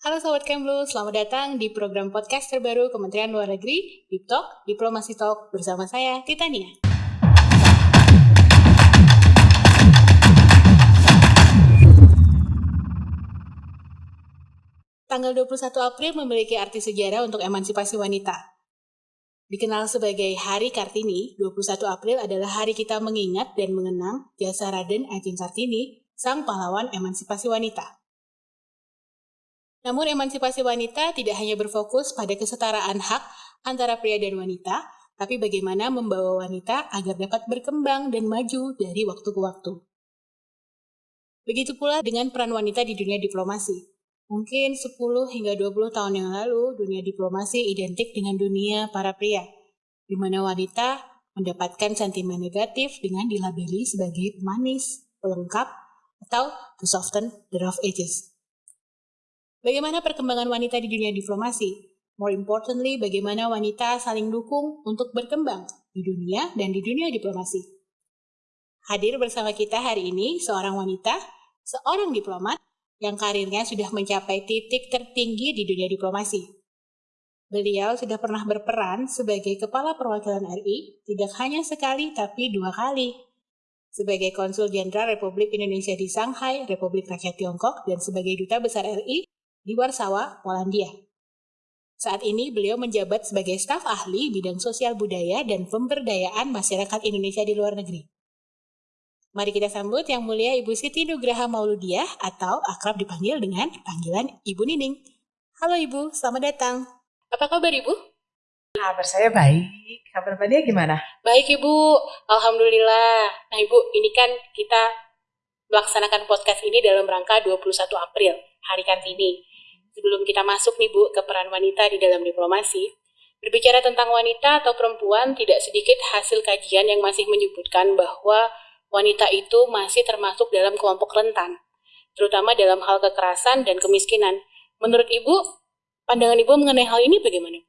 Halo Sobat Kemlu, selamat datang di program podcast terbaru Kementerian Luar Negeri, Deep Talk, Diplomasi Talk, bersama saya, Titania. Tanggal 21 April memiliki arti sejarah untuk emansipasi wanita. Dikenal sebagai Hari Kartini, 21 April adalah hari kita mengingat dan mengenang jasa Raden Ajeng Kartini, sang pahlawan emansipasi wanita. Namun emansipasi wanita tidak hanya berfokus pada kesetaraan hak antara pria dan wanita, tapi bagaimana membawa wanita agar dapat berkembang dan maju dari waktu ke waktu. Begitu pula dengan peran wanita di dunia diplomasi. Mungkin 10 hingga 20 tahun yang lalu, dunia diplomasi identik dengan dunia para pria, di mana wanita mendapatkan sentimen negatif dengan dilabeli sebagai pemanis, pelengkap, atau to soften the rough edges. Bagaimana perkembangan wanita di dunia diplomasi? More importantly, bagaimana wanita saling dukung untuk berkembang di dunia dan di dunia diplomasi. Hadir bersama kita hari ini seorang wanita, seorang diplomat yang karirnya sudah mencapai titik tertinggi di dunia diplomasi. Beliau sudah pernah berperan sebagai Kepala Perwakilan RI, tidak hanya sekali tapi dua kali. Sebagai Konsul Jenderal Republik Indonesia di Shanghai, Republik Rakyat Tiongkok, dan sebagai Duta Besar RI di Warsawa, Polandia. Saat ini beliau menjabat sebagai staf ahli bidang sosial budaya dan pemberdayaan masyarakat Indonesia di luar negeri. Mari kita sambut yang mulia Ibu Siti Nugraha Mauludiah atau akrab dipanggil dengan panggilan Ibu Nining. Halo Ibu, selamat datang. Apa kabar Ibu? Kabar saya baik. Kabar Mbak Dia gimana? Baik Ibu, Alhamdulillah. Nah Ibu, ini kan kita melaksanakan podcast ini dalam rangka 21 April, Hari Kartini sebelum kita masuk nih Bu ke peran wanita di dalam diplomasi, berbicara tentang wanita atau perempuan tidak sedikit hasil kajian yang masih menyebutkan bahwa wanita itu masih termasuk dalam kelompok rentan, terutama dalam hal kekerasan dan kemiskinan. Menurut Ibu, pandangan Ibu mengenai hal ini bagaimana?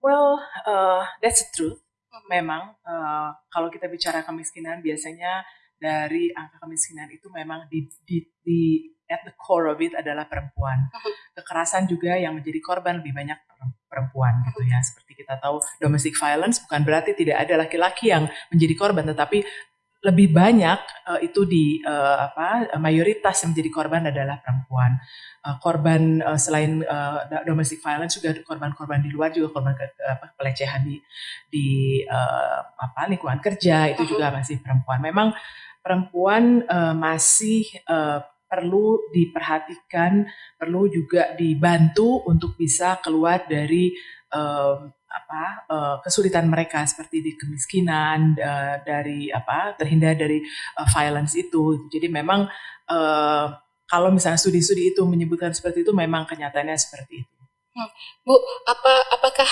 Well, uh, that's the truth. Hmm. Memang uh, kalau kita bicara kemiskinan biasanya dari angka kemiskinan itu memang di, di, di at the core of it adalah perempuan. Kekerasan juga yang menjadi korban lebih banyak perempuan gitu ya. Seperti kita tahu domestic violence bukan berarti tidak ada laki-laki yang menjadi korban, tetapi lebih banyak uh, itu di uh, apa mayoritas yang menjadi korban adalah perempuan. Uh, korban uh, selain uh, domestic violence juga korban-korban di luar juga korban ke, apa, pelecehan di di uh, apa lingkungan kerja itu juga masih perempuan. Memang perempuan uh, masih uh, perlu diperhatikan, perlu juga dibantu untuk bisa keluar dari um, apa uh, kesulitan mereka seperti di kemiskinan, uh, dari apa terhindar dari uh, violence itu. Jadi memang uh, kalau misalnya studi-studi itu menyebutkan seperti itu, memang kenyataannya seperti itu. Hmm. Bu, apa apakah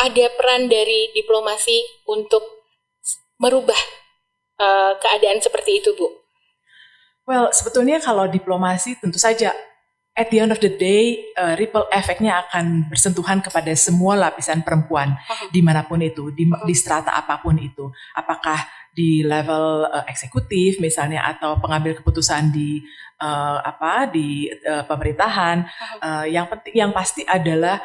ada peran dari diplomasi untuk merubah uh, keadaan seperti itu, Bu? Well, sebetulnya kalau diplomasi tentu saja at the end of the day uh, ripple efeknya akan bersentuhan kepada semua lapisan perempuan uh-huh. di mana pun itu di, uh-huh. di strata apa pun itu apakah di level uh, eksekutif misalnya atau pengambil keputusan di uh, apa di uh, pemerintahan uh-huh. uh, yang penting yang pasti adalah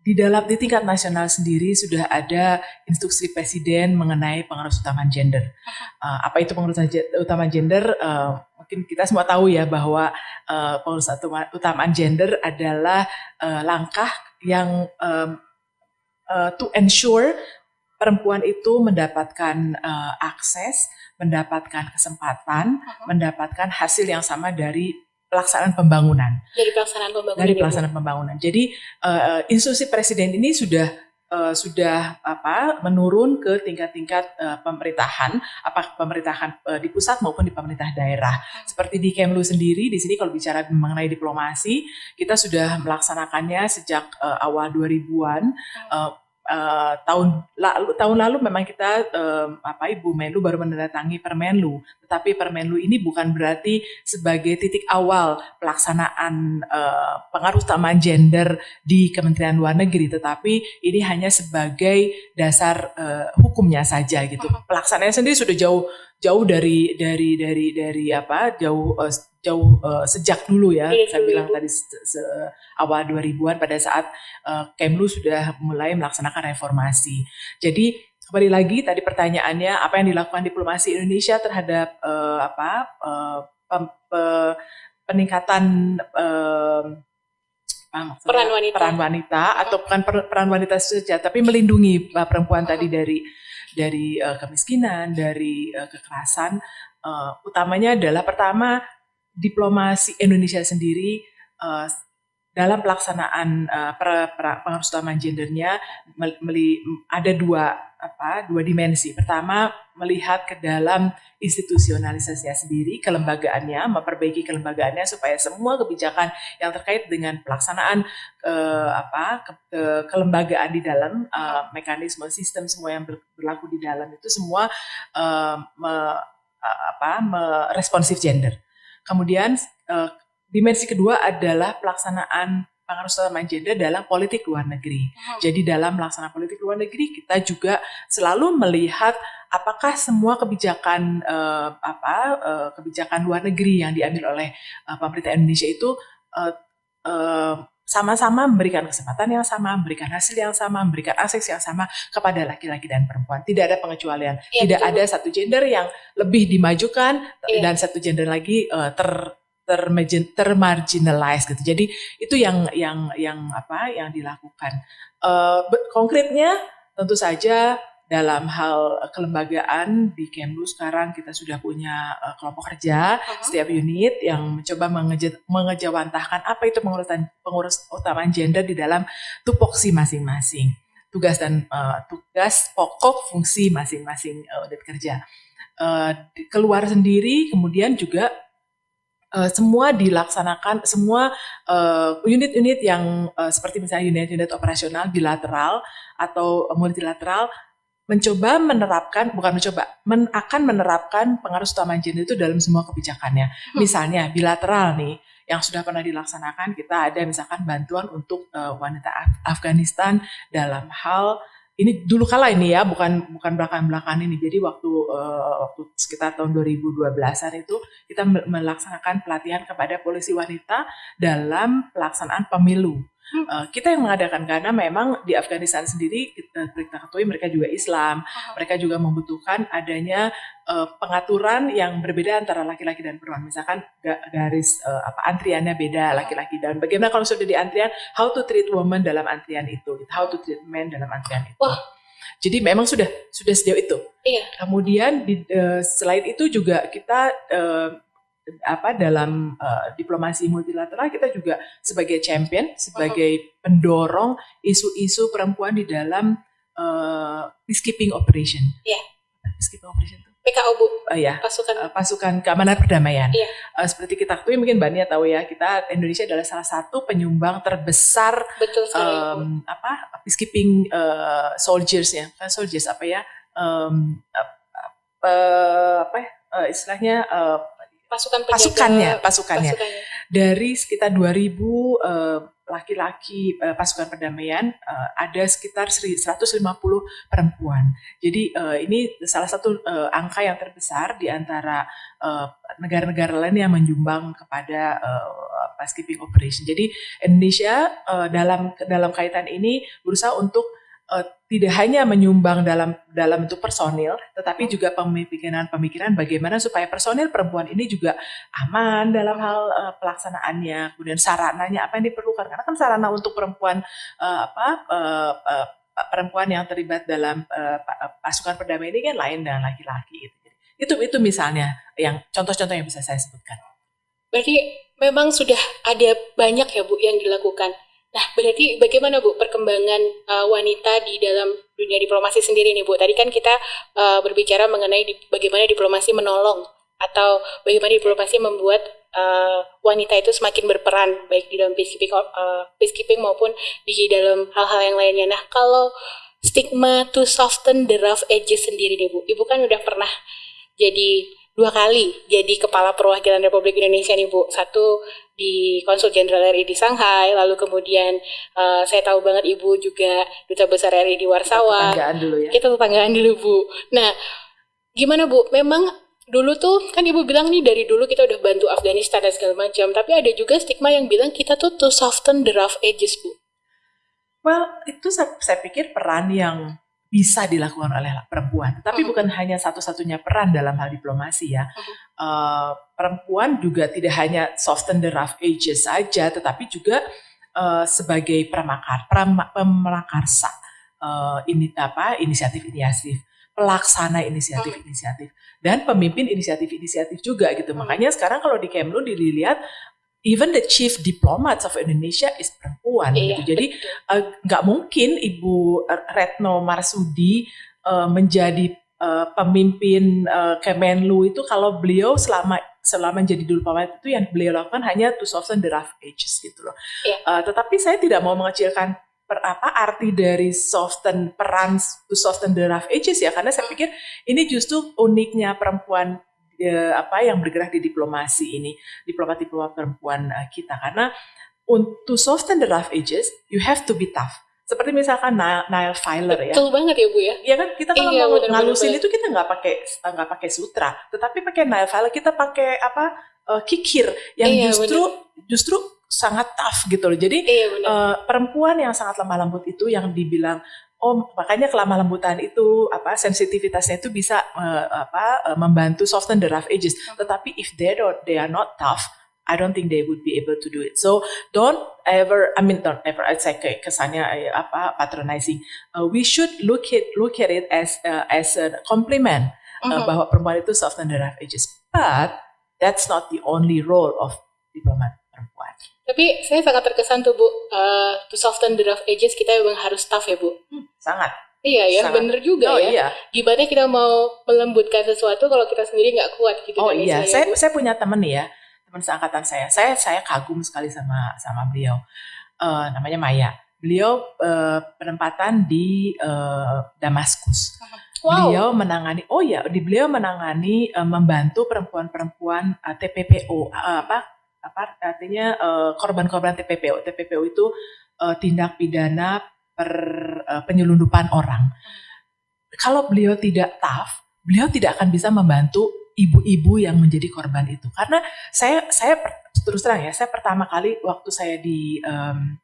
di dalam di tingkat nasional sendiri sudah ada instruksi presiden mengenai pengaruh utama gender. Uh, apa itu pengaruh utama gender? Uh, mungkin kita semua tahu ya bahwa uh, pengaruh utama gender adalah uh, langkah yang um, uh, to ensure perempuan itu mendapatkan uh, akses, mendapatkan kesempatan, uh -huh. mendapatkan hasil yang sama dari pelaksanaan pembangunan. Dari pelaksanaan pembangunan. Dari pelaksanaan pembangunan. Jadi uh, instruksi presiden ini sudah uh, sudah apa menurun ke tingkat-tingkat uh, pemerintahan, apa pemerintahan uh, di pusat maupun di pemerintah daerah. Seperti di Kemlu sendiri, di sini kalau bicara mengenai diplomasi, kita sudah melaksanakannya sejak uh, awal 2000-an. Uh, uh, tahun lalu tahun lalu memang kita uh, apa Ibu Menlu baru menandatangani Permenlu, tetapi Permenlu ini bukan berarti sebagai titik awal pelaksanaan uh, pengaruh utama gender di Kementerian Luar Negeri, tetapi ini hanya sebagai dasar uh, hukumnya saja gitu. Pelaksanaannya sendiri sudah jauh jauh dari dari dari dari apa jauh uh, jauh uh, sejak dulu ya, iya, saya bilang tadi se, se, awal 2000-an pada saat uh, Kemlu sudah mulai melaksanakan reformasi. Jadi kembali lagi tadi pertanyaannya apa yang dilakukan diplomasi Indonesia terhadap uh, apa uh, pem, pe, peningkatan uh, peran wanita. peran wanita atau bukan peran wanita saja tapi melindungi perempuan tadi dari dari uh, kemiskinan dari uh, kekerasan. Uh, utamanya adalah pertama diplomasi Indonesia sendiri uh, dalam pelaksanaan uh, per, per, gendernya ada dua apa dua dimensi. Pertama melihat ke dalam institusionalisasinya sendiri, kelembagaannya, memperbaiki kelembagaannya supaya semua kebijakan yang terkait dengan pelaksanaan uh, apa ke, ke, kelembagaan di dalam uh, mekanisme sistem semua yang berlaku di dalam itu semua uh, me, uh, apa me, responsif gender. Kemudian uh, dimensi kedua adalah pelaksanaan pengaruh utama gender dalam politik luar negeri. Hmm. Jadi dalam melaksanakan politik luar negeri kita juga selalu melihat apakah semua kebijakan uh, apa uh, kebijakan luar negeri yang diambil oleh uh, pemerintah Indonesia itu uh, uh, sama-sama memberikan kesempatan yang sama, memberikan hasil yang sama, memberikan akses yang sama kepada laki-laki dan perempuan. Tidak ada pengecualian. Ya, Tidak betul. ada satu gender yang lebih dimajukan ya. dan satu gender lagi uh, ter termarginalize gitu. Jadi itu yang yang yang apa yang dilakukan. Uh, konkretnya tentu saja dalam hal kelembagaan di Kemlu sekarang kita sudah punya uh, kelompok kerja uh-huh. setiap unit yang mencoba mengeja, mengejawantahkan apa itu pengurusan pengurus utama gender di dalam tupoksi masing-masing tugas dan uh, tugas pokok fungsi masing-masing uh, unit kerja uh, keluar sendiri kemudian juga uh, semua dilaksanakan semua eh, unit-unit uh, yang uh, seperti misalnya unit-unit operasional bilateral atau multilateral mencoba menerapkan bukan mencoba men, akan menerapkan pengaruh utama gender itu dalam semua kebijakannya. Hmm. Misalnya bilateral nih yang sudah pernah dilaksanakan kita ada misalkan bantuan untuk uh, wanita Af Afghanistan dalam hal ini dulu kala ini ya, bukan bukan belakang-belakang ini. Jadi waktu uh, waktu sekitar tahun 2012-an itu kita melaksanakan pelatihan kepada polisi wanita dalam pelaksanaan pemilu. Uh, kita yang mengadakan karena memang di Afghanistan sendiri kita, kita ketahui mereka juga Islam, mereka juga membutuhkan adanya uh, pengaturan yang berbeda antara laki-laki dan perempuan. Misalkan garis uh, apa antriannya beda laki-laki dan bagaimana kalau sudah di antrian how to treat woman dalam antrian itu, how to treat men dalam antrian itu. Wah. Jadi memang sudah sudah sejauh itu. Iya. Kemudian di, uh, selain itu juga kita uh, apa dalam uh, diplomasi multilateral kita juga sebagai champion, sebagai pendorong isu-isu perempuan di dalam uh, peacekeeping operation. Iya. Yeah. Peacekeeping operation itu. PKO Bu. Uh, ya. Pasukan uh, pasukan keamanan perdamaian. Iya. Uh, seperti kita ketahui mungkin Mbak Nia tahu ya, kita Indonesia adalah salah satu penyumbang terbesar Betul sekali, um, apa peacekeeping uh, soldiers ya. Kan soldiers apa ya? Um, uh, uh, apa ya? Uh, istilahnya uh, pasukan penjaga, pasukannya, pasukannya pasukannya dari sekitar 2000 uh, laki-laki uh, pasukan perdamaian uh, ada sekitar 150 perempuan. Jadi uh, ini salah satu uh, angka yang terbesar di antara negara-negara uh, lain yang menyumbang kepada uh, peacekeeping operation. Jadi Indonesia uh, dalam dalam kaitan ini berusaha untuk uh, tidak hanya menyumbang dalam dalam bentuk personil, tetapi juga pemikiran-pemikiran bagaimana supaya personil perempuan ini juga aman dalam hal uh, pelaksanaannya, kemudian sarananya apa yang diperlukan karena kan sarana untuk perempuan uh, apa uh, uh, perempuan yang terlibat dalam uh, pasukan perdamaian ini kan lain dengan laki-laki gitu. Itu itu misalnya yang contoh-contoh yang bisa saya sebutkan. Berarti memang sudah ada banyak ya Bu yang dilakukan Nah, berarti bagaimana Bu perkembangan uh, wanita di dalam dunia diplomasi sendiri nih Bu? Tadi kan kita uh, berbicara mengenai di, bagaimana diplomasi menolong atau bagaimana diplomasi membuat uh, wanita itu semakin berperan baik di dalam peacekeeping, uh, peacekeeping maupun di dalam hal-hal yang lainnya. Nah, kalau stigma to soften the rough edges sendiri nih Bu, Ibu kan udah pernah jadi dua kali jadi kepala perwakilan Republik Indonesia nih Bu. Satu di Konsul Jenderal RI di Shanghai, lalu kemudian uh, saya tahu banget Ibu juga duta besar RI di Warsawa. Kita tetanggaan dulu ya. Kita tetanggaan dulu Bu. Nah, gimana Bu? Memang dulu tuh kan ibu bilang nih dari dulu kita udah bantu Afghanistan dan segala macam, tapi ada juga stigma yang bilang kita tuh to soften the rough edges bu. Well, itu saya, saya pikir peran yang bisa dilakukan oleh perempuan, tapi uh-huh. bukan hanya satu-satunya peran dalam hal diplomasi ya. Uh, perempuan juga tidak hanya soften the rough edges saja, tetapi juga uh, sebagai pramakar, pemrakarsa uh, ini apa inisiatif-inisiatif pelaksana inisiatif-inisiatif dan pemimpin inisiatif-inisiatif juga gitu. Makanya sekarang kalau di Kemlu dilihat even the chief diplomats of Indonesia is perempuan iya, gitu. Jadi eh, nggak uh, mungkin Ibu Retno Marsudi uh, menjadi uh, pemimpin uh, Kemenlu itu kalau beliau selama selama menjadi diplomat itu yang beliau lakukan hanya to soften the rough edges gitu loh. Iya. Uh, tetapi saya tidak mau mengecilkan per, apa arti dari soften peran to soften the rough edges ya karena saya pikir ini justru uniknya perempuan eh, apa yang bergerak di diplomasi ini diplomat-diplomat perempuan uh, kita karena untuk soften the rough edges you have to be tough seperti misalkan nail filer ya. Betul banget ya Bu ya. Iya kan kita kalau iya, mau bener, ngalusin bener, itu kita nggak pakai nggak pakai sutra, tetapi pakai nail filer kita pakai apa uh, kikir yang iya, justru bener. justru sangat tough gitu loh. Jadi iya, uh, perempuan yang sangat lemah lembut itu yang dibilang oh makanya kelemah lembutan itu apa sensitivitasnya itu bisa uh, apa uh, membantu soften the rough edges. Hmm. Tetapi if they don't they are not tough, I don't think they would be able to do it. So don't ever, I mean don't ever, I'd say kesannya apa patronizing. Uh, we should look at look at it as uh, as a compliment uh, uh-huh. bahwa perempuan itu soften the rough edges. But that's not the only role of diplomat perempuan. Tapi saya sangat terkesan tuh Bu, uh, to soften the rough edges kita memang harus tough ya Bu. Hmm, sangat. Iya ya, sangat. bener juga oh, ya. Iya. Gimana kita mau melembutkan sesuatu kalau kita sendiri nggak kuat gitu. Oh kan, iya, saya, Bu? saya punya temen nih ya, teman seangkatan saya. Saya saya kagum sekali sama sama beliau. Uh, namanya Maya. Beliau uh, penempatan di uh, Damaskus. Wow. Beliau menangani, oh ya, di beliau menangani uh, membantu perempuan-perempuan uh, TPPO uh, apa apa artinya uh, korban-korban TPPO. TPPO itu uh, tindak pidana per uh, penyelundupan orang. Kalau beliau tidak tough, beliau tidak akan bisa membantu ibu-ibu yang menjadi korban itu. Karena saya saya terus terang ya, saya pertama kali waktu saya di um,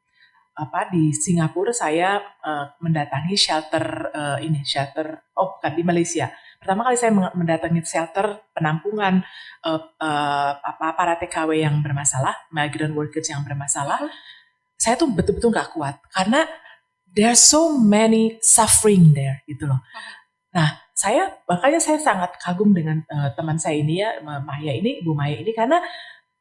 apa di Singapura saya uh, mendatangi shelter uh, ini shelter oh bukan di Malaysia pertama kali saya mendatangi shelter penampungan uh, uh, apa para TKW yang bermasalah, migrant workers yang bermasalah, saya tuh betul-betul nggak kuat karena there are so many suffering there gitu loh. Nah, saya makanya saya sangat kagum dengan uh, teman saya ini ya, Maya ini, Bu Maya ini karena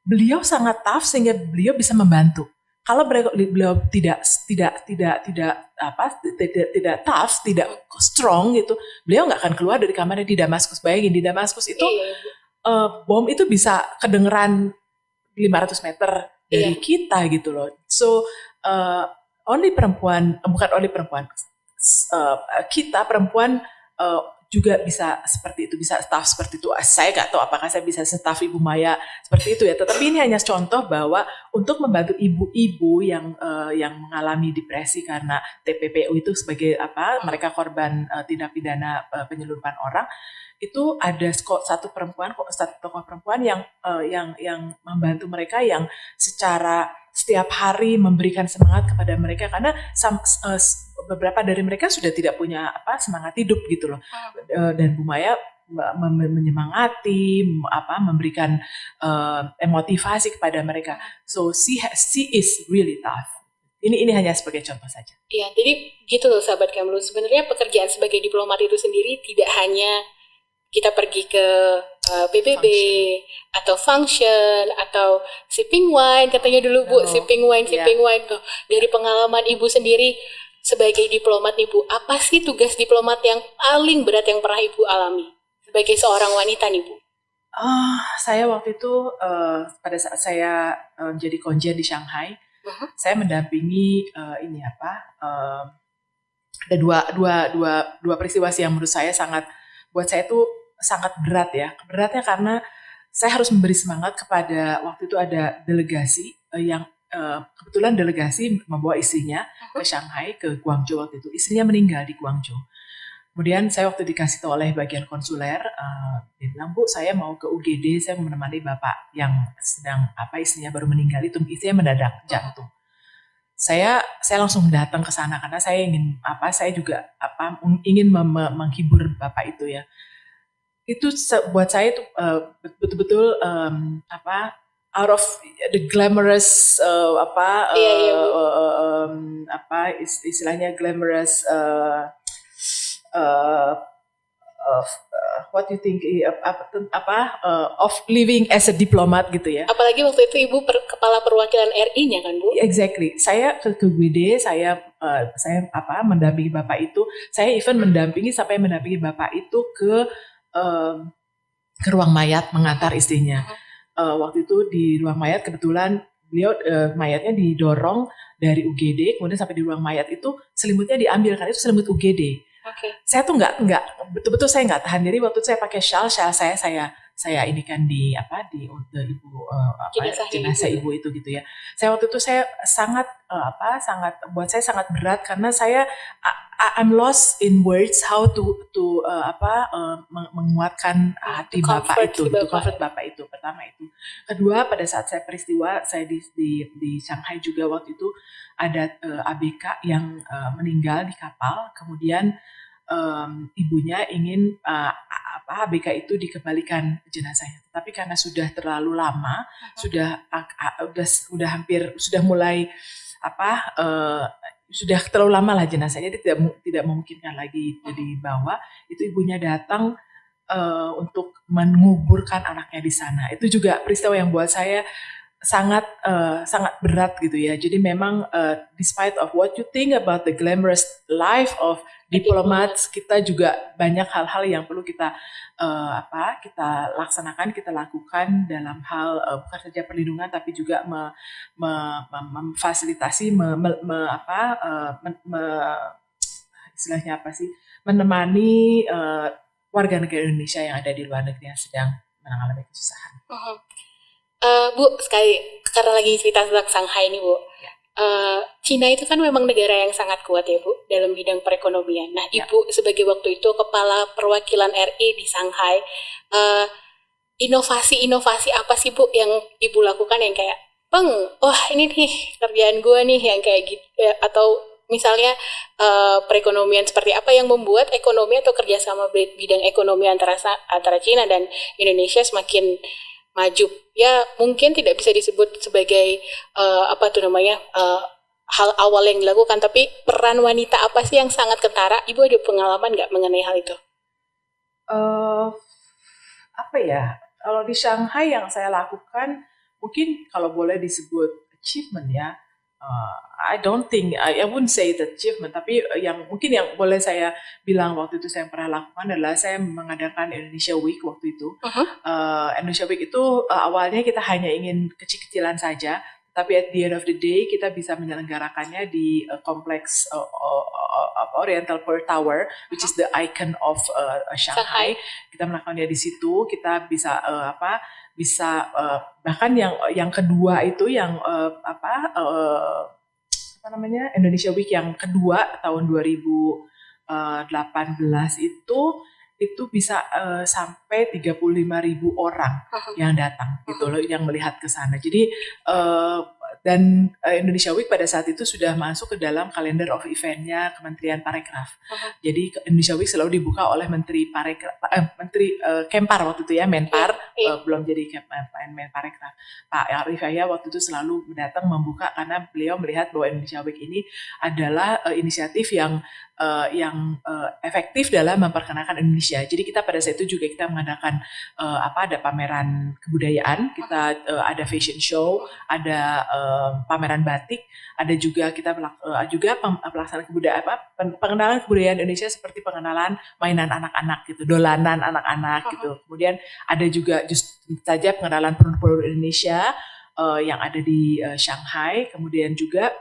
beliau sangat tough sehingga beliau bisa membantu kalau beliau tidak tidak tidak tidak apa tidak tidak tough, tidak strong gitu, beliau nggak akan keluar dari kamarnya di Damaskus. Bayangin di Damaskus itu iya. uh, bom itu bisa kedengeran 500 meter dari iya. kita gitu loh. So uh, only perempuan, bukan only perempuan, uh, kita perempuan uh, juga bisa seperti itu, bisa staff seperti itu. Saya nggak tahu apakah saya bisa staff Ibu Maya seperti itu ya. Tetapi ini hanya contoh bahwa untuk membantu ibu-ibu yang uh, yang mengalami depresi karena TPPU itu sebagai apa mereka korban uh, tindak pidana uh, penyelundupan orang itu ada satu perempuan satu tokoh perempuan yang uh, yang yang membantu mereka yang secara setiap hari memberikan semangat kepada mereka karena sam, uh, beberapa dari mereka sudah tidak punya apa semangat hidup gitu loh uh, dan Bu Maya menyemangati apa memberikan uh, emotivasi kepada mereka so she she is really tough ini ini hanya sebagai contoh saja. Iya, jadi gitu loh sahabat Kamlu. Sebenarnya pekerjaan sebagai diplomat itu sendiri tidak hanya kita pergi ke uh, eh, PBB function. atau function atau sipping wine katanya dulu Bu, oh, sipping wine, iya. sipping yeah. wine tuh. Dari pengalaman Ibu sendiri sebagai diplomat nih Bu, apa sih tugas diplomat yang paling berat yang pernah Ibu alami sebagai seorang wanita nih Bu? Uh, saya waktu itu uh, pada saat saya uh, menjadi konjen di Shanghai, uh-huh. saya mendampingi uh, ini apa? Uh, ada dua dua dua dua peristiwa yang menurut saya sangat buat saya itu sangat berat ya. Beratnya karena saya harus memberi semangat kepada waktu itu ada delegasi uh, yang uh, kebetulan delegasi membawa istrinya ke Shanghai ke Guangzhou waktu itu. Istrinya meninggal di Guangzhou. Kemudian saya waktu dikasih tahu oleh bagian konsuler, uh, dia bilang bu saya mau ke UGD, saya menemani bapak yang sedang apa istrinya baru meninggal itu istrinya mendadak jantung. Saya saya langsung datang ke sana karena saya ingin apa saya juga apa ingin menghibur bapak itu ya. Itu buat saya itu uh, betul-betul um, apa out of the glamorous uh, apa iya, iya, uh, um, apa istilahnya glamorous uh, uh, of uh, what you think apa, apa uh, of living as a diplomat gitu ya. Apalagi waktu itu ibu per, kepala perwakilan RI-nya kan bu? Exactly. Saya ke ke GWD, saya uh, saya apa mendampingi bapak itu. Saya even mendampingi sampai mendampingi bapak itu ke uh, ke ruang mayat mengantar istrinya. Uh, waktu itu di ruang mayat kebetulan beliau uh, mayatnya didorong dari UGD kemudian sampai di ruang mayat itu selimutnya diambil kan itu selimut UGD Okay. Saya tuh nggak nggak betul-betul saya nggak tahan diri waktu itu saya pakai shawl shawl saya saya saya ini kan di apa di untuk ibu uh, apa jenazah, jenazah ibu. ibu itu gitu ya. Saya waktu itu saya sangat uh, apa sangat buat saya sangat berat karena saya I, I'm lost in words how to to uh, apa uh, menguatkan hati bapak itu, bapak. comfort bapak itu pertama itu. Kedua pada saat saya peristiwa saya di di, di Shanghai juga waktu itu ada uh, ABK yang uh, meninggal di kapal kemudian um, ibunya ingin uh, apa ABK itu dikembalikan jenazahnya. Tapi karena sudah terlalu lama, uh-huh. sudah uh, sudah sudah hampir sudah mulai apa uh, sudah terlalu lama lah jenazahnya dia tidak tidak memungkinkan lagi dibawa. Itu ibunya datang uh, untuk menguburkan anaknya di sana. Itu juga peristiwa yang buat saya sangat uh, sangat berat gitu ya. Jadi memang uh, despite of what you think about the glamorous life of diplomats, kita juga banyak hal-hal yang perlu kita uh, apa kita laksanakan, kita lakukan dalam hal uh, bukan saja perlindungan tapi juga me, me, me, memfasilitasi me, me, me, apa uh, me, me, istilahnya apa sih menemani uh, warga negara Indonesia yang ada di luar negeri yang sedang mengalami kesusahan. Uh -huh. Uh, Bu, sekali karena lagi cerita tentang Shanghai ini, Bu. Ya. Uh, Cina itu kan memang negara yang sangat kuat ya, Bu, dalam bidang perekonomian. Nah, ya. Ibu sebagai waktu itu kepala perwakilan RI di Shanghai, uh, inovasi-inovasi apa sih, Bu, yang Ibu lakukan yang kayak, "Peng, wah ini nih kerjaan gue nih yang kayak gitu." Ya, atau misalnya uh, perekonomian seperti apa yang membuat ekonomi atau kerjasama bidang ekonomi antara antara Cina dan Indonesia semakin maju. Ya mungkin tidak bisa disebut sebagai uh, apa tuh namanya uh, hal awal yang dilakukan tapi peran wanita apa sih yang sangat kentara? Ibu ada pengalaman nggak mengenai hal itu? Uh, apa ya kalau di Shanghai yang saya lakukan mungkin kalau boleh disebut achievement ya uh, I don't think I, I wouldn't say the achievement tapi yang mungkin yang boleh saya bilang waktu itu saya pernah lakukan adalah saya mengadakan Indonesia Week waktu itu uh-huh. uh, Indonesia Week itu uh, awalnya kita hanya ingin kecil-kecilan saja tapi at the end of the day kita bisa menyelenggarakannya di uh, kompleks uh, uh, uh, Oriental Pearl Tower which is the icon of uh, Shanghai. Shanghai kita melakukannya di situ kita bisa uh, apa bisa uh, bahkan yang yang kedua itu yang uh, apa uh, apa namanya Indonesia Week yang kedua tahun 2018 itu itu bisa uh, sampai 35 ribu orang yang datang gitu loh yang melihat ke sana. Jadi uh, dan uh, Indonesia Week pada saat itu sudah masuk ke dalam kalender of eventnya Kementerian Parekraf. Uh-huh. Jadi Indonesia Week selalu dibuka oleh Menteri Parekraf, eh, Menteri uh, Kempar waktu itu ya, Menpar uh, belum jadi Kempar, Parekraf. Pak Arif Yahya waktu itu selalu datang membuka karena beliau melihat bahwa Indonesia Week ini adalah uh, inisiatif yang uh, yang uh, efektif dalam memperkenalkan Indonesia. Jadi kita pada saat itu juga kita mengadakan uh, apa ada pameran kebudayaan, kita uh, ada fashion show, ada uh, pameran batik, ada juga kita uh, juga pelaksanaan kebudayaan apa pengenalan kebudayaan Indonesia seperti pengenalan mainan anak-anak gitu, dolanan anak-anak gitu. Kemudian ada juga just saja pengenalan produk-produk Indonesia uh, yang ada di uh, Shanghai, kemudian juga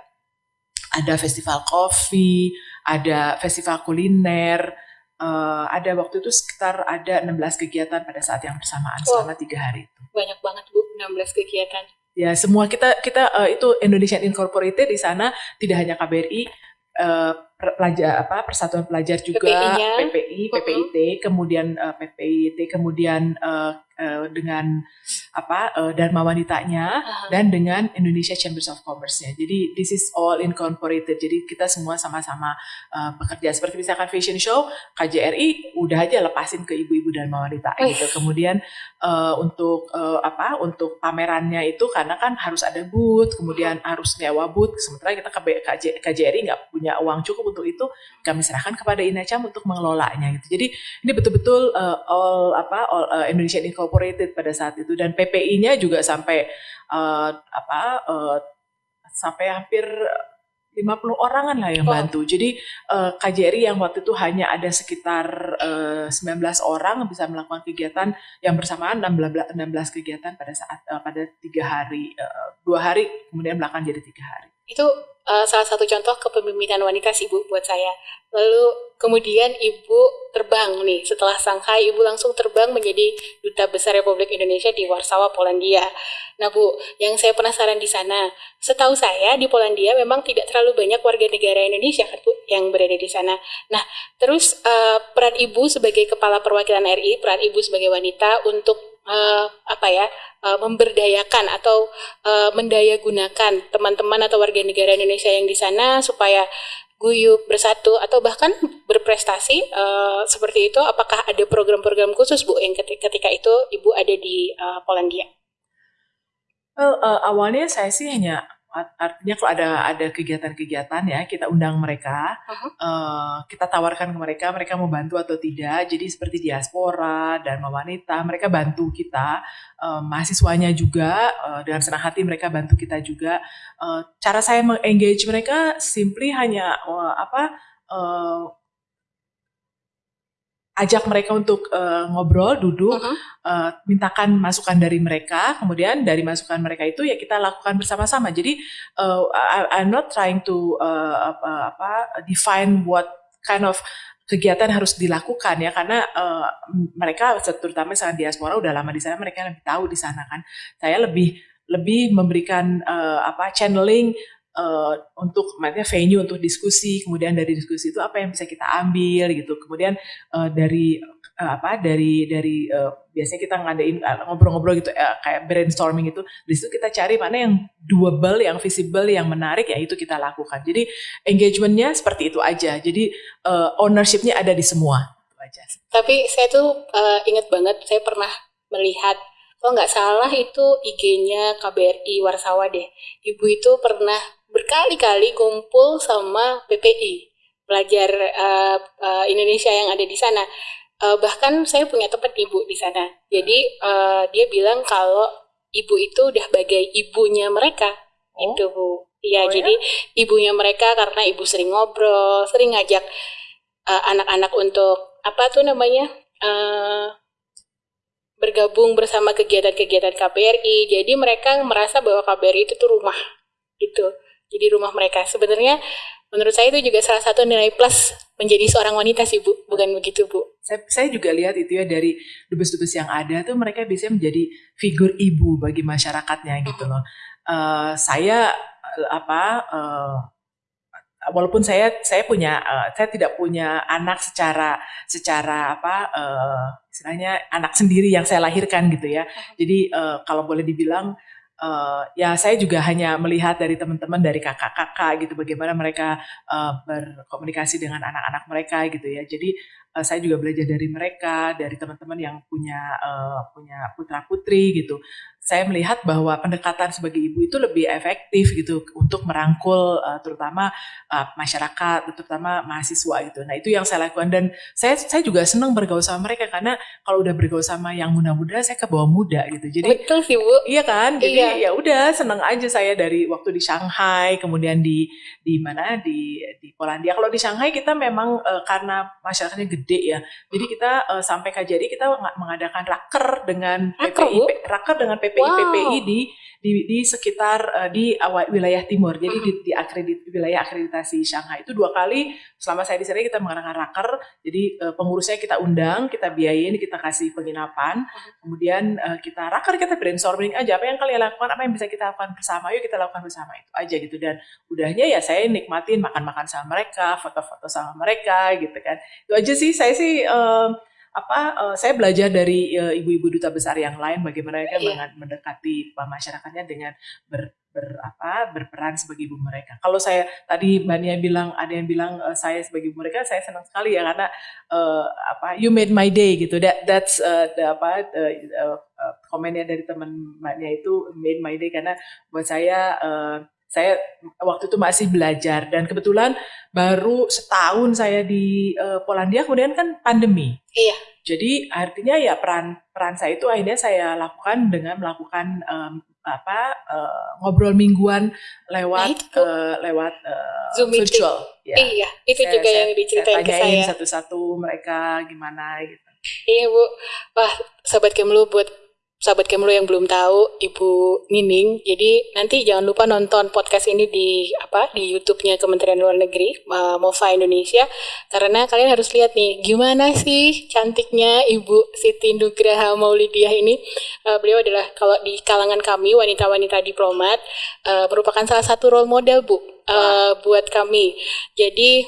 ada festival kopi, ada festival kuliner, uh, ada waktu itu sekitar ada 16 kegiatan pada saat yang bersamaan wow. selama tiga hari itu. Banyak banget bu, 16 kegiatan. Ya semua kita kita uh, itu Indonesian Incorporated di sana tidak hanya KBRI, uh, pelajar apa persatuan pelajar juga PPI-nya. PPI PPIT kemudian uh, PPIT kemudian uh, uh, dengan apa uh, Dharma Wanitanya Aha. dan dengan Indonesia Chambers of Commerce-nya. Jadi this is all incorporated. Jadi kita semua sama-sama uh, bekerja seperti misalkan fashion show KJRI udah aja lepasin ke ibu-ibu Dharma Wanita Wih. gitu. Kemudian uh, untuk uh, apa untuk pamerannya itu karena kan harus ada booth, kemudian harus nyewa booth. Sementara kita KB, KJ, KJRI nggak punya uang cukup untuk itu, kami serahkan kepada Inacam untuk mengelolanya gitu. Jadi ini betul-betul uh, all apa all uh, Indonesian Incorporated pada saat itu dan PPI-nya juga sampai uh, apa uh, sampai hampir 50 orangan lah yang Oh. bantu. Jadi uh, KJRI yang waktu itu hanya ada sekitar uh, 19 orang bisa melakukan kegiatan yang bersamaan 16, 16 kegiatan pada saat uh, pada tiga hari uh, dua hari kemudian belakang jadi tiga hari. Itu uh, salah satu contoh kepemimpinan wanita sih Bu buat saya. Lalu kemudian Ibu terbang nih setelah Shanghai Ibu langsung terbang menjadi duta besar Republik Indonesia di Warsawa, Polandia. Nah Bu, yang saya penasaran di sana, setahu saya di Polandia memang tidak terlalu banyak warga negara Indonesia kan Bu yang berada di sana. Nah, terus uh, peran Ibu sebagai kepala perwakilan RI, peran Ibu sebagai wanita untuk uh, apa ya uh, memberdayakan atau uh, mendayagunakan teman-teman atau warga negara Indonesia yang di sana supaya guyup bersatu atau bahkan berprestasi uh, seperti itu. Apakah ada program-program khusus Bu yang ketika, itu Ibu ada di uh, Polandia? Well, uh, awalnya saya sih hanya artinya kalau ada ada kegiatan-kegiatan ya kita undang mereka, Uh-huh. uh, kita tawarkan ke mereka mereka mau bantu atau tidak. Jadi seperti diaspora dan wanita mereka bantu kita, uh, mahasiswanya juga uh, dengan senang hati mereka bantu kita juga. Uh, cara saya mengengage mereka simply hanya uh, apa uh, ajak mereka untuk uh, ngobrol, duduk, Uh-huh. uh, mintakan masukan dari mereka, kemudian dari masukan mereka itu ya kita lakukan bersama-sama. Jadi uh, I, I'm not trying to uh, apa, apa define what kind of kegiatan harus dilakukan ya karena uh, mereka terutama misalnya diaspora udah lama di sana mereka lebih tahu di sana kan. Saya lebih lebih memberikan uh, apa channeling uh, untuk maksudnya venue untuk diskusi, kemudian dari diskusi itu apa yang bisa kita ambil gitu. Kemudian uh, dari uh, apa dari dari uh, biasanya kita ngadain ngobrol-ngobrol gitu uh, kayak brainstorming itu di situ kita cari mana yang doable yang visible yang menarik ya itu kita lakukan. Jadi engagementnya seperti itu aja. Jadi uh, ownershipnya ada di semua. Itu aja. Tapi saya tuh uh, ingat banget saya pernah melihat kalau nggak salah itu IG-nya KBRI Warsawa deh. Ibu itu pernah berkali-kali kumpul sama PPI pelajar uh, uh, Indonesia yang ada di sana. Uh, bahkan saya punya teman ibu di sana. Jadi uh, dia bilang kalau ibu itu udah bagai ibunya mereka. Oh. Itu Bu. Iya, Oh, ya? jadi ibunya mereka karena ibu sering ngobrol, sering ngajak uh, anak-anak untuk apa tuh namanya? uh, bergabung bersama kegiatan-kegiatan KBRI. Jadi mereka merasa bahwa KBRI itu tuh rumah gitu. Jadi rumah mereka. Sebenarnya menurut saya itu juga salah satu nilai plus menjadi seorang wanita sih Bu, bukan begitu Bu? saya, saya juga lihat itu ya dari dubes-dubes yang ada tuh mereka bisa menjadi figur ibu bagi masyarakatnya gitu loh. Eh, saya eh, apa eh, walaupun saya saya punya eh, saya tidak punya anak secara secara apa eh, istilahnya anak sendiri yang saya lahirkan gitu ya. Jadi eh, kalau boleh dibilang eh, ya saya juga hanya melihat dari teman-teman dari kakak-kakak gitu bagaimana mereka eh, berkomunikasi dengan anak-anak mereka gitu ya. Jadi eh, saya juga belajar dari mereka, dari teman-teman yang punya eh, punya putra-putri gitu. Saya melihat bahwa pendekatan sebagai ibu itu lebih efektif gitu untuk merangkul eh, terutama eh, masyarakat, terutama mahasiswa gitu. Nah, itu yang saya lakukan dan saya saya juga senang bergaul sama mereka karena kalau udah bergaul sama yang muda-muda saya ke bawah muda gitu. Jadi Betul sih Bu. Iya kan, Iya. jadi ya udah seneng aja saya dari waktu di Shanghai, kemudian di di mana di di Polandia. Kalau di Shanghai kita memang eh, karena masyarakatnya gede ya, jadi kita eh, sampai KJRI kita ng- mengadakan raker dengan? PPI, raker dengan PPI PPI wow. PPI di di, di sekitar uh, di awal wilayah timur. Jadi di, di akredit wilayah akreditasi Shanghai itu dua kali selama saya di sana kita mengadakan raker. Jadi uh, pengurusnya kita undang, kita biayain, kita kasih penginapan. Kemudian uh, kita raker, kita brainstorming aja apa yang kalian lakukan, apa yang bisa kita lakukan bersama. Yuk kita lakukan bersama itu aja gitu. Dan udahnya ya saya nikmatin makan-makan sama mereka, foto-foto sama mereka gitu kan. Itu aja sih saya sih uh, apa uh, saya belajar dari uh, ibu-ibu duta besar yang lain bagaimana mereka yeah. mendekati masyarakatnya dengan ber, ber apa berperan sebagai ibu mereka. Kalau saya tadi Mbak Nia bilang ada yang bilang uh, saya sebagai ibu mereka, saya senang sekali ya karena uh, apa you made my day gitu. That that's uh, the, apa uh, uh, komennya dari teman Mbak Nia itu made my day karena buat saya uh, saya waktu itu masih belajar dan kebetulan baru setahun saya di uh, Polandia kemudian kan pandemi. Iya. Jadi artinya ya peran peran saya itu akhirnya saya lakukan dengan melakukan um, apa uh, ngobrol mingguan lewat nah, uh, lewat uh, Zoom virtual. Ya. Iya, itu saya, juga saya, yang diceritain saya ke saya. satu-satu mereka gimana gitu. Iya Bu, wah sahabat Kemlu buat sahabat Kemlu yang belum tahu Ibu Nining, jadi nanti jangan lupa nonton podcast ini di apa di YouTube-nya Kementerian Luar Negeri uh, MOFA Indonesia karena kalian harus lihat nih gimana sih cantiknya Ibu Siti Nugraha Maulidiah ini. Uh, beliau adalah kalau di kalangan kami wanita-wanita diplomat uh, merupakan salah satu role model Bu uh, buat kami. Jadi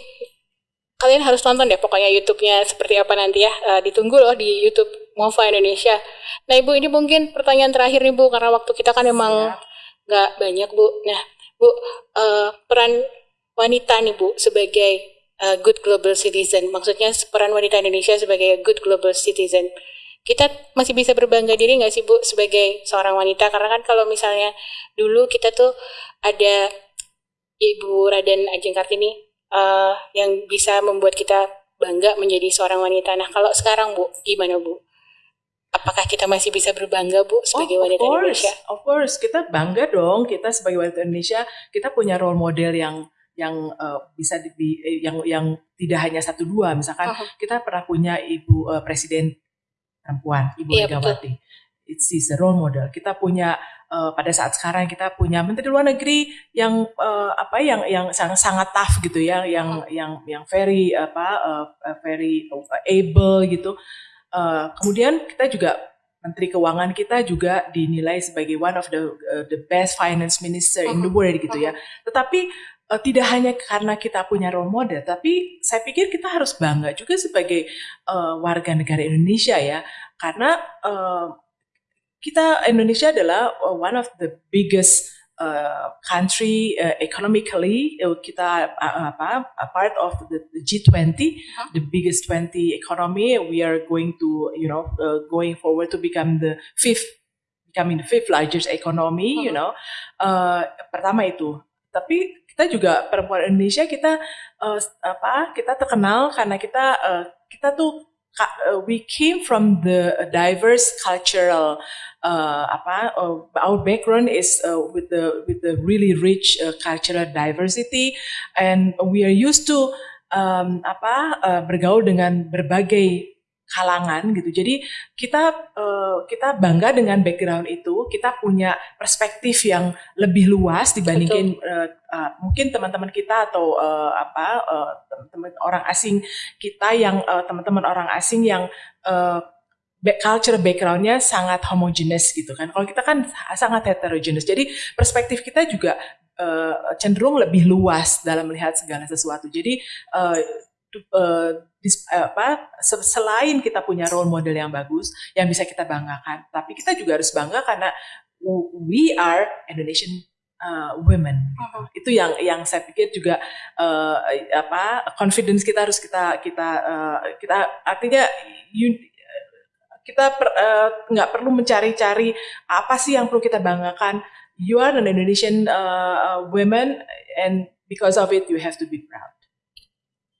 kalian harus nonton deh pokoknya YouTube-nya seperti apa nanti ya. Uh, ditunggu loh di YouTube Mova Indonesia. Nah Ibu ini mungkin pertanyaan terakhir nih Bu karena waktu kita kan emang nggak banyak Bu. Nah Bu uh, peran wanita nih Bu sebagai uh, good global citizen, maksudnya peran wanita Indonesia sebagai good global citizen. Kita masih bisa berbangga diri nggak sih Bu sebagai seorang wanita? Karena kan kalau misalnya dulu kita tuh ada Ibu Raden Ajeng Kartini uh, yang bisa membuat kita bangga menjadi seorang wanita. Nah kalau sekarang Bu, gimana Bu? Apakah kita masih bisa berbangga Bu sebagai oh, wanita course, Indonesia? Of course, kita bangga dong. Kita sebagai wanita Indonesia, kita punya role model yang yang uh, bisa di, eh, yang yang tidak hanya satu dua. Misalkan uh -huh. kita pernah punya ibu uh, presiden perempuan, Ibu iya, Megawati. It's is a role model. Kita punya uh, pada saat sekarang kita punya menteri luar negeri yang uh, apa yang yang sangat sangat tough gitu ya, yang uh -huh. yang yang very apa uh, very able gitu Uh, kemudian kita juga Menteri Keuangan kita juga dinilai sebagai one of the uh, the best finance minister in the uh-huh. world gitu ya. Uh-huh. Tetapi uh, tidak hanya karena kita punya role model, tapi saya pikir kita harus bangga juga sebagai uh, warga negara Indonesia ya, karena uh, kita Indonesia adalah one of the biggest uh, country uh, economically uh, kita uh, apa a part of the, the G20 huh? the biggest 20 economy we are going to you know uh, going forward to become the fifth becoming the fifth largest economy uh -huh. you know uh, pertama itu tapi kita juga perempuan Indonesia kita uh, apa kita terkenal karena kita uh, kita tuh uh, we came from the diverse cultural uh, apa uh, our background is uh, with the with the really rich uh, cultural diversity. And we are used to um, apa uh, bergaul dengan berbagai kalangan gitu. Jadi kita uh, kita bangga dengan background itu, kita punya perspektif yang lebih luas dibandingin uh, uh, mungkin teman-teman kita atau uh, apa uh, teman-teman orang asing kita yang uh, teman-teman orang asing yang uh, culture backgroundnya sangat homogenes gitu kan. Kalau kita kan sangat heterogenes. Jadi perspektif kita juga uh, cenderung lebih luas dalam melihat segala sesuatu. Jadi uh, uh, dis, uh, apa selain kita punya role model yang bagus yang bisa kita banggakan, tapi kita juga harus bangga karena we are Indonesian uh, women. Uh-huh. Itu yang yang saya pikir juga uh, apa confidence kita harus kita kita uh, kita artinya you, kita nggak per, uh, perlu mencari-cari apa sih yang perlu kita banggakan. You are an Indonesian uh, woman and because of it you have to be proud.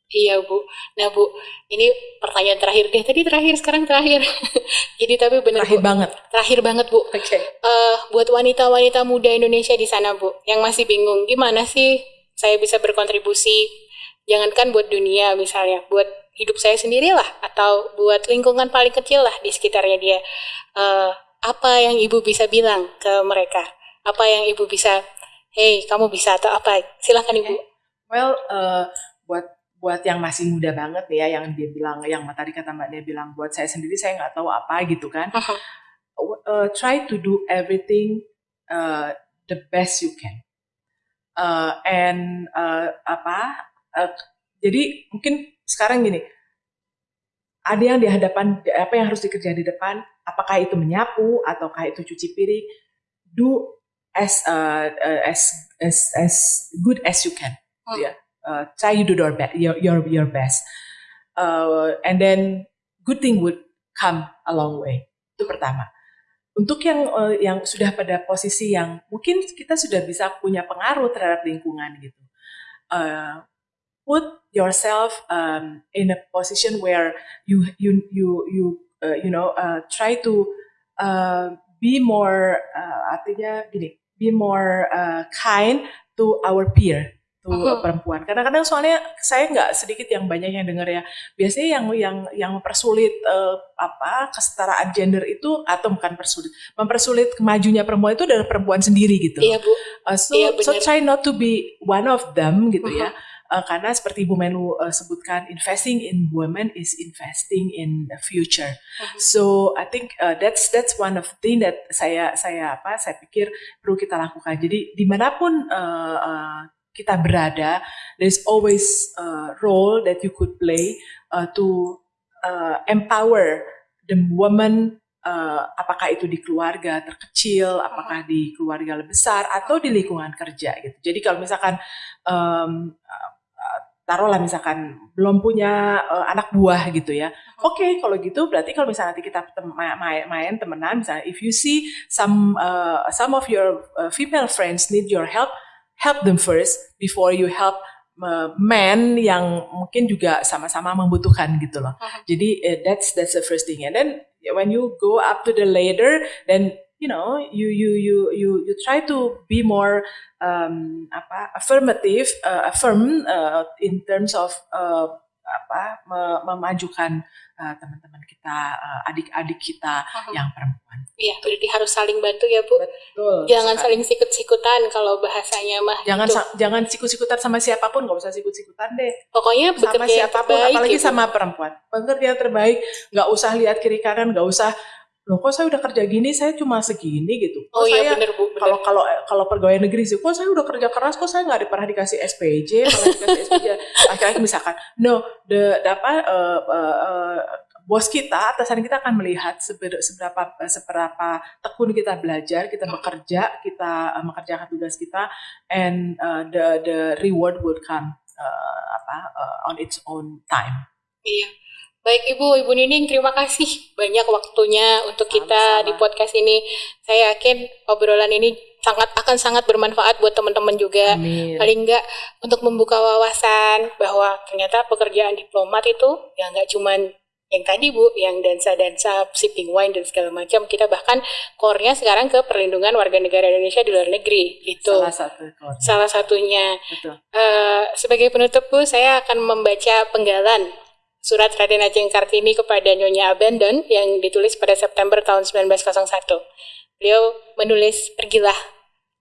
Iya Bu. Nah Bu, ini pertanyaan terakhir deh. Tadi terakhir, sekarang terakhir. Jadi tapi benar Terakhir Bu. banget. Terakhir banget Bu. Oke. Okay. Uh, buat wanita-wanita muda Indonesia di sana Bu, yang masih bingung gimana sih saya bisa berkontribusi. Jangankan buat dunia misalnya, buat hidup saya sendiri lah, atau buat lingkungan paling kecil lah di sekitarnya dia. Uh, apa yang ibu bisa bilang ke mereka? Apa yang ibu bisa, hey kamu bisa atau apa? Silahkan ibu. Well, uh, buat buat yang masih muda banget nih ya, yang dia bilang, yang tadi kata mbak dia bilang, buat saya sendiri saya nggak tahu apa gitu kan. uh, try to do everything uh, the best you can. Uh, and uh, apa? Uh, jadi mungkin sekarang gini, ada yang di hadapan apa yang harus dikerjain di depan apakah itu menyapu ataukah itu cuci piring do as uh, as as as good as you can hmm. ya yeah. Uh, try you do your your, your best. Uh, and then good thing would come a long way. Itu pertama. Untuk yang uh, yang sudah pada posisi yang mungkin kita sudah bisa punya pengaruh terhadap lingkungan gitu. Uh, put yourself um, in a position where you you you you uh, you know uh, try to uh, be more uh, artinya gini be more uh, kind to our peer to uh-huh. perempuan. Kadang-kadang soalnya saya nggak sedikit yang banyak yang dengar ya. Biasanya yang yang yang mempersulit uh, apa kesetaraan gender itu atau bukan persulit, mempersulit kemajunya perempuan itu adalah perempuan sendiri gitu. Iya bu. Uh, so iya, so try not to be one of them gitu uh-huh. ya uh, karena seperti Bu Menlu uh, sebutkan investing in women is investing in the future. Uh-huh. So I think uh, that's that's one of the thing that saya saya apa saya pikir perlu kita lakukan. Jadi di mana pun uh, uh, kita berada, there's always a role that you could play uh, to uh, empower the woman uh, apakah itu di keluarga terkecil, apakah di keluarga lebih besar atau di lingkungan kerja gitu. Jadi kalau misalkan um, taruhlah misalkan belum punya uh, anak buah gitu ya. Oke, okay, kalau gitu berarti kalau misalnya nanti kita main, main temenan misalnya if you see some uh, some of your uh, female friends need your help, help them first before you help men yang mungkin juga sama-sama membutuhkan gitu loh. Jadi uh, that's that's the first thing. And then when you go up to the ladder, then you know you you you you you try to be more um, apa affirmative uh, affirm uh, in terms of uh, apa memajukan uh, teman-teman kita uh, adik-adik kita uh-huh. yang perempuan. Iya, berarti harus saling bantu ya bu. Betul. Jangan sekali. saling sikut-sikutan kalau bahasanya mah. Jangan gitu. jangan sikut-sikutan sama siapa pun, nggak usah sikut-sikutan deh. Pokoknya sama siapa pun, terbaik, apalagi gitu. sama perempuan. Pekerja terbaik, nggak usah lihat kiri kanan, nggak usah loh kok saya udah kerja gini saya cuma segini gitu? Kok oh iya bener bu kalau kalau kalau pegawai negeri sih kok saya udah kerja keras kok saya nggak pernah dikasih SPJ pernah dikasih SPJ akhirnya misalkan no the, the apa uh, uh, uh, bos kita atasan kita akan melihat seberapa seberapa tekun kita belajar kita bekerja kita uh, mengerjakan tugas kita and uh, the the reward would come uh, apa uh, on its own time. Iya Baik Ibu, Ibu Nining terima kasih banyak waktunya untuk kita Sama-sama. di podcast ini. Saya yakin obrolan ini sangat akan sangat bermanfaat buat teman-teman juga. Amin. Paling enggak untuk membuka wawasan bahwa ternyata pekerjaan diplomat itu ya nggak cuman yang tadi Bu, yang dansa-dansa, sipping wine dan segala macam. Kita bahkan core-nya sekarang ke perlindungan warga negara Indonesia di luar negeri. Itu salah satu Salah satunya. Betul. Uh, sebagai penutup Bu, saya akan membaca penggalan surat Raden Ajeng Kartini kepada Nyonya Abandon yang ditulis pada September tahun 1901. Beliau menulis, pergilah,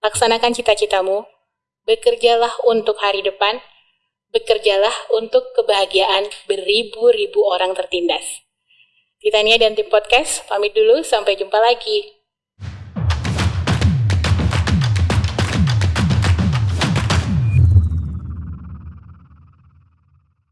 laksanakan cita-citamu, bekerjalah untuk hari depan, bekerjalah untuk kebahagiaan beribu-ribu orang tertindas. Titania dan tim podcast, pamit dulu, sampai jumpa lagi.